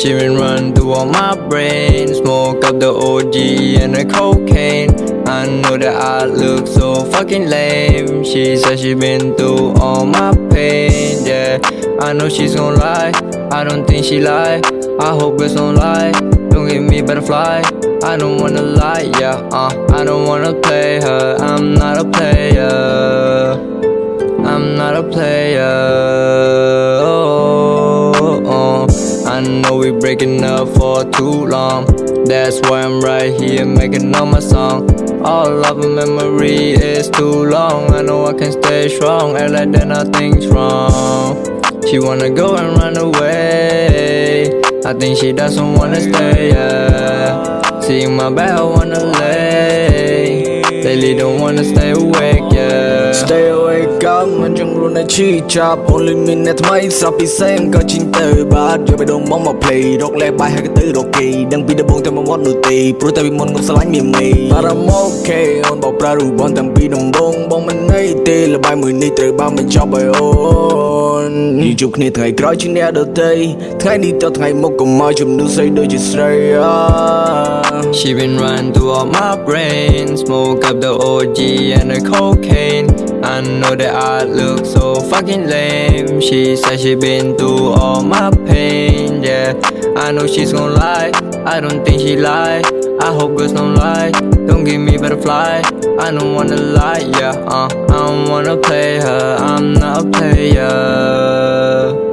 She been run through all my brain. Smoke up the OG and the cocaine. I know that I look so fucking lame. She said she been through all my pain, yeah. I know she's gon' lie, I don't think she lie. I hope girls don't lie, don't give me butterfly. I don't wanna lie, yeah, uh. I don't wanna play her, I'm not a player. I'm not a player. Oh. I know we breaking up for too long. That's why I'm right here making all my song. All of a memory is too long. I know I can stay strong, act like that nothing's wrong. She wanna go and run away. I think she doesn't wanna stay, yeah. Seeing my bed, I wanna lay. Lately don't wanna stay awake, yeah. Stay awake កមិនចង់រស់នៅឈឺចាប់ Only មានអ្នកថ្មីស្រាប់ពីសេងក៏ជីងទៅបាទយកបេះដូងមកមក play រកលេបាយហើយក៏ទៅរកគេដឹងពីដំបងតែមកមាត់នោះទេព្រោះតែពីមុនខ្ញុំស្រឡាញ់មានមេ But I'm okay អូនបោកប្រារូបបងតាំងពីដំបងបងមិនន័យទេលបាយមួយនេះត្រូវបានបញ្ចប់ហើយអូនយីជួបគ្នាថ្ងៃក្រោយជាអ្នកដទៃថ្ងៃនេះទៅថ្ងៃមុខកុំមកជំនួសស្អីដូចជាស្រីអា She been run through all my brain Smoke up the OG and the cocaine I know that I look so fucking lame. She said she been through all my pain, yeah. I know she's gon' lie, I don't think she lie. I hope girls don't lie, don't give me butterfly. I don't wanna lie, yeah, uh I don't wanna play her, I'm not a player